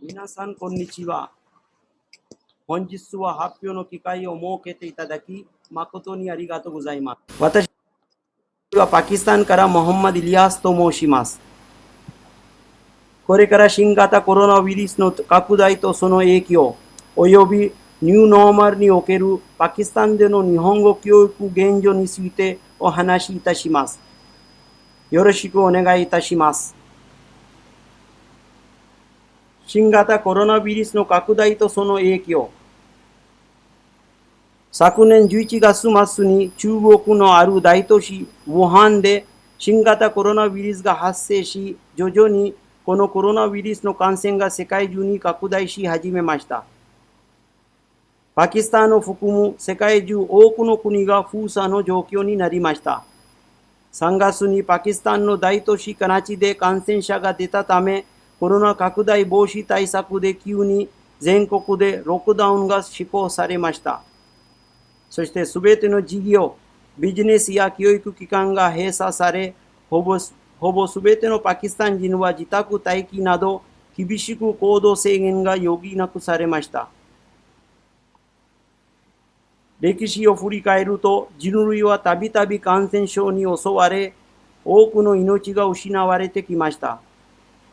皆さん、こんにちは。本日は発表の機会を設けていただき、誠にありがとうございます。私はパキスタンからモハンマディ・リアスと申します。これから新型コロナウイルスの拡大とその影響、およびニューノーマルにおけるパキスタンでの日本語教育現状についてお話しいたします。よろしくお願いいたします。新型コロナウイルスの拡大とその影響。昨年11月末に中国のある大都市、武漢で新型コロナウイルスが発生し、徐々にこのコロナウイルスの感染が世界中に拡大し始めました。パキスタンを含む世界中多くの国が封鎖の状況になりました。3月にパキスタンの大都市カナチで感染者が出たため、コロナ拡大防止対策で急に全国でロックダウンが施行されました。そしてすべての事業、ビジネスや教育機関が閉鎖され、ほぼほぼすべてのパキスタン人は自宅待機など厳しく行動制限が余儀なくされました。歴史を振り返ると人類はたびたび感染症に襲われ、多くの命が失われてきました。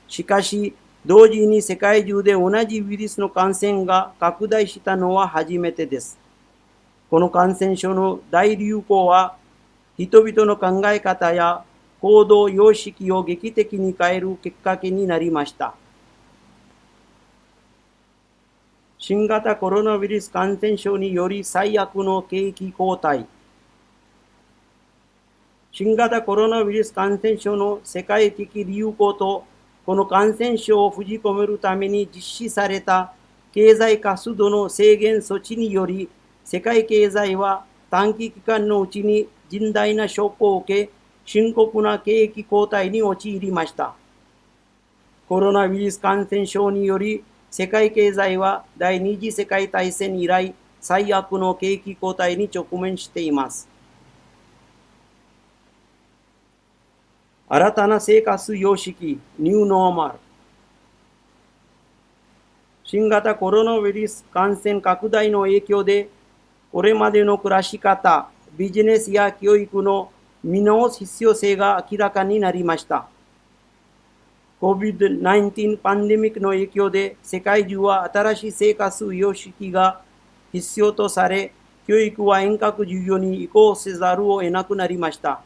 しかし、同時に世界中で同じウイルスの感染が拡大したのは初めてです。この感染症の大流行は、人々の考え方や行動様式を劇的に変えるきっかけになりました。新型コロナウイルス感染症により最悪の景気後退。新型コロナウイルス感染症の世界的流行とこの感染症を封じ込めるために実施された経済活動の制限措置により、世界経済は短期期間のうちに甚大なショックを受け、深刻な景気後退に陥りました。コロナウイルス感染症により、世界経済は第二次世界大戦以来、最悪の景気後退に直面しています。新たな生活様式、ニューノーマル。新型コロナウイルス感染拡大の影響で、これまでの暮らし方、ビジネスや教育の見直す必要性が明らかになりました。COVID-19 パンデミックの影響で世界中は新しい生活様式が必要とされ、教育は遠隔授業に移行せざるを得なくなりました。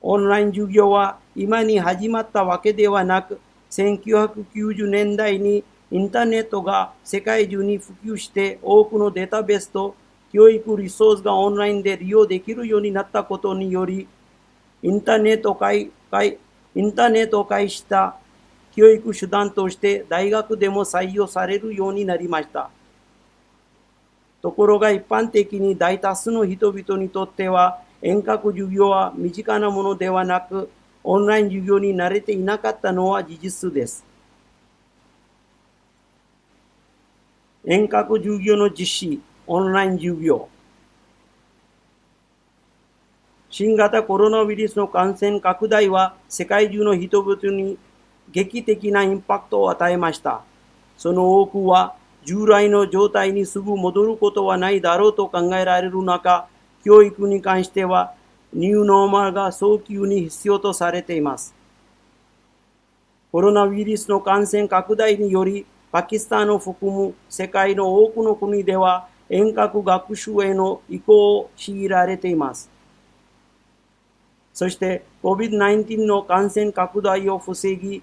オンライン授業は今に始まったわけではなく、1990年代にインターネットが世界中に普及して多くのデータベースと教育リソースがオンラインで利用できるようになったことにより、インターネットを介インターネットを介した教育手段として大学でも採用されるようになりました。ところが一般的に大多数の人々にとっては遠隔授業は身近なものではなく、オンライン授業に慣れていなかったのは事実です。遠隔授業の実施、オンライン授業。新型コロナウイルスの感染拡大は世界中の人々に劇的なインパクトを与えました。その多くは従来の状態にすぐ戻ることはないだろうと考えられる中、教育に関してはニューノーマルが早急に必要とされています。コロナウイルスの感染拡大により、パキスタンを含む世界の多くの国では遠隔学習への移行を強いられています。そして COVID-19 の感染拡大を防ぎ、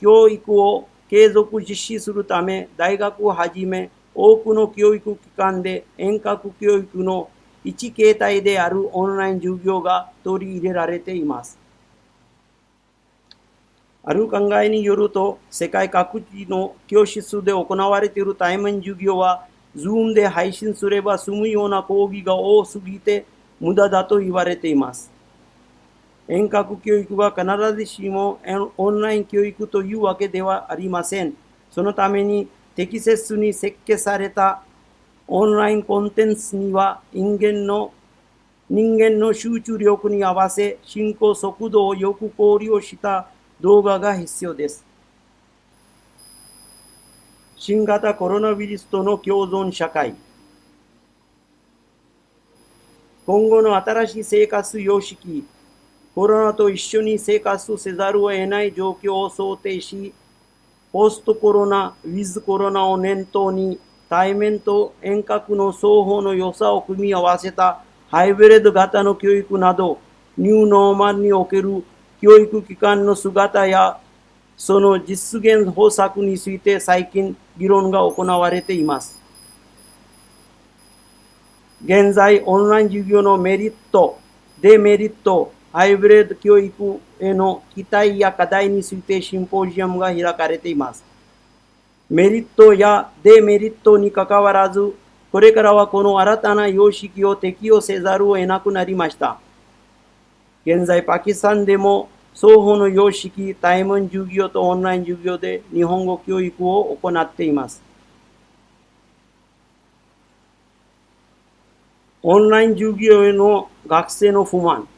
教育を継続実施するため、大学をはじめ多くの教育機関で遠隔教育の一形態であるオンライン授業が取り入れられています。ある考えによると、世界各地の教室で行われている対面授業は、Zoom で配信すれば済むような講義が多すぎて無駄だと言われています。遠隔教育が必ずしもオンライン教育というわけではありません。そのために適切に設計されたオンラインコンテンツには人間の人間の集中力に合わせ進行速度をよく考慮した動画が必要です。新型コロナウイルスとの共存社会。今後の新しい生活様式コロナと一緒に生活せざるを得ない状況を想定し、ポストコロナ、ウィズコロナを念頭に、対面と遠隔の双方の良さを組み合わせたハイブレッド型の教育など、ニューノーマルにおける教育機関の姿や、その実現方策について最近議論が行われています。現在、オンライン授業のメリット、デメリット、ハイブレッド教育への期待や課題についてシンポジウムが開かれています。メリットやデメリットにかかわらず、これからはこの新たな様式を適用せざるを得なくなりました。現在、パキスタンでも双方の様式、対面授業とオンライン授業で日本語教育を行っています。オンライン授業への学生の不満。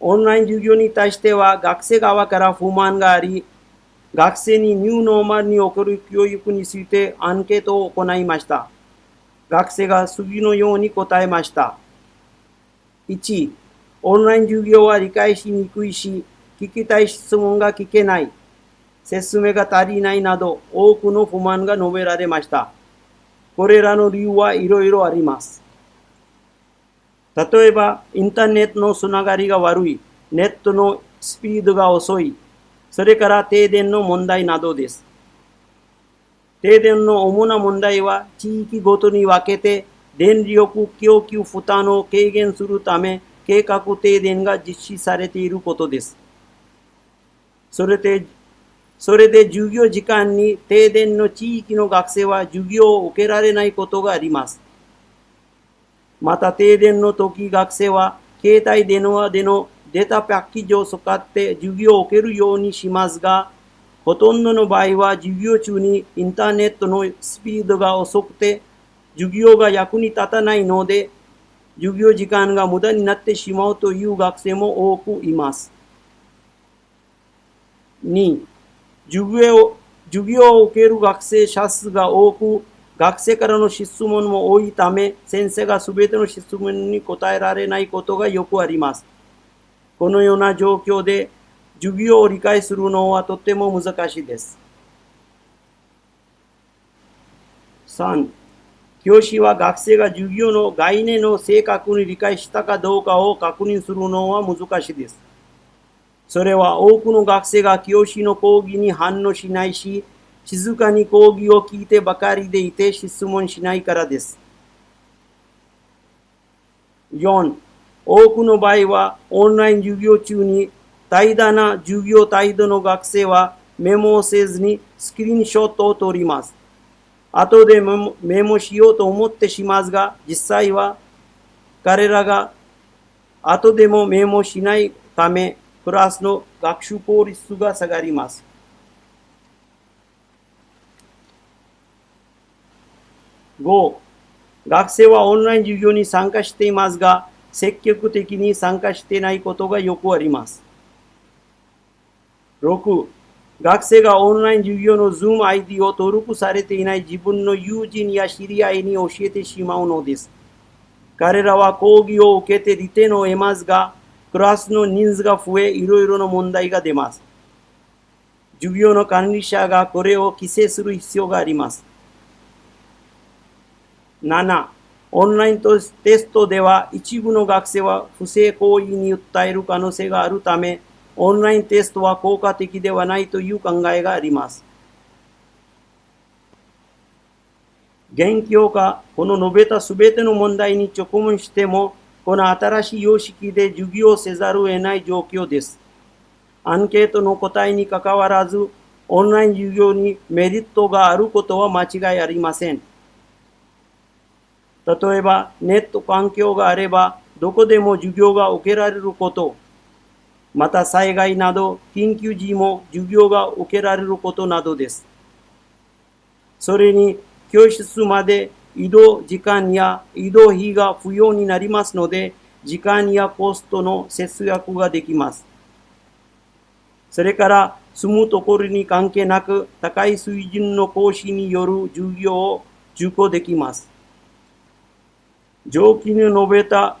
オンライン授業に対しては学生側から不満があり、学生にニューノーマルにおける教育についてアンケートを行いました。学生が次のように答えました。1、オンライン授業は理解しにくいし、聞きたい質問が聞けない、説明が足りないなど多くの不満が述べられました。これらの理由はいろいろあります。例えば、インターネットのつながりが悪い、ネットのスピードが遅い、それから停電の問題などです。停電の主な問題は地域ごとに分けて電力供給負担を軽減するため計画停電が実施されていることです。それで、それで授業時間に停電の地域の学生は授業を受けられないことがあります。また停電の時学生は携帯電話でのデータパッケージを使って授業を受けるようにしますが、ほとんどの場合は授業中にインターネットのスピードが遅くて授業が役に立たないので授業時間が無駄になってしまうという学生も多くいます。2. 授業授業を受ける学生者数が多く学生からの質問も多いため、先生がすべての質問に答えられないことがよくあります。このような状況で、授業を理解するのはとても難しいです。3. 教師は学生が授業の概念を正確に理解したかどうかを確認するのは難しいです。それは多くの学生が教師の講義に反応しないし、静かに講義を聞いてばかりでいて質問しないからです。4. 多くの場合はオンライン授業中に怠惰な授業態度の学生はメモをせずにスクリーンショットを撮ります。後でメモしようと思ってしますが、実際は彼らが後でもメモしないため、クラスの学習効率が下がります。5、学生はオンライン授業に参加していますが、積極的に参加していないことがよくあります。6、学生がオンライン授業の Zoom ID を登録されていない自分の友人や知り合いに教えてしまうのです。彼らは講義を受けて利点を得ますが、クラスの人数が増え、いろいろな問題が出ます。授業の管理者がこれを規制する必要があります。7、オンラインテストでは一部の学生は不正行為に訴える可能性があるため、オンラインテストは効果的ではないという考えがあります。現況下、この述べたすべての問題に直面しても、この新しい様式で授業せざるを得ない状況です。アンケートの答えにかかわらず、オンライン授業にメリットがあることは間違いありません。例えば、ネット環境があれば、どこでも授業が受けられること、また災害など緊急時も授業が受けられることなどです。それに教室まで移動時間や移動費が不要になりますので、時間やコストの節約ができます。それから住むところに関係なく高い水準の講師による授業を受講できます。上記に述べた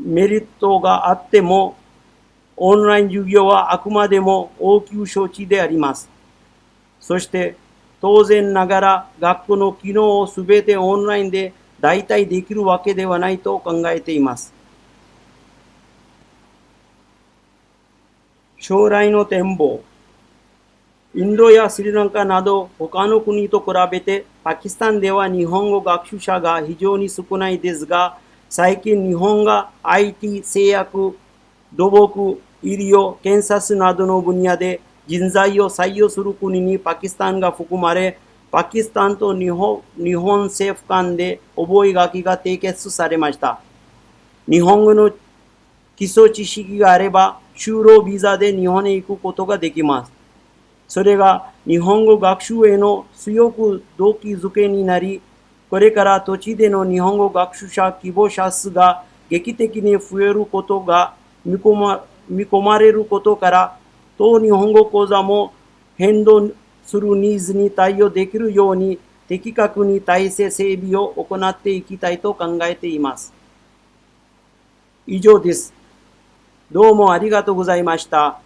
メリットがあっても、オンライン授業はあくまでも応急処置であります。そして、当然ながら学校の機能をすべてオンラインで代替できるわけではないと考えています。将来の展望。インドやスリランカなど他の国と比べてパキスタンでは日本語学習者が非常に少ないですが、最近日本が IT、製薬、土木、医療、検察などの分野で人材を採用する国にパキスタンが含まれ、パキスタンと日本日本政府間で覚書が締結されました。日本語の基礎知識があれば、就労ビザで日本へ行くことができます。それが日本語学習への強く動機づけになり、これから土地での日本語学習者希望者数が劇的に増えることが見込ま見込まれることから、当日本語講座も変動するニーズに対応できるように的確に体制整備を行っていきたいと考えています。以上です。どうもありがとうございました。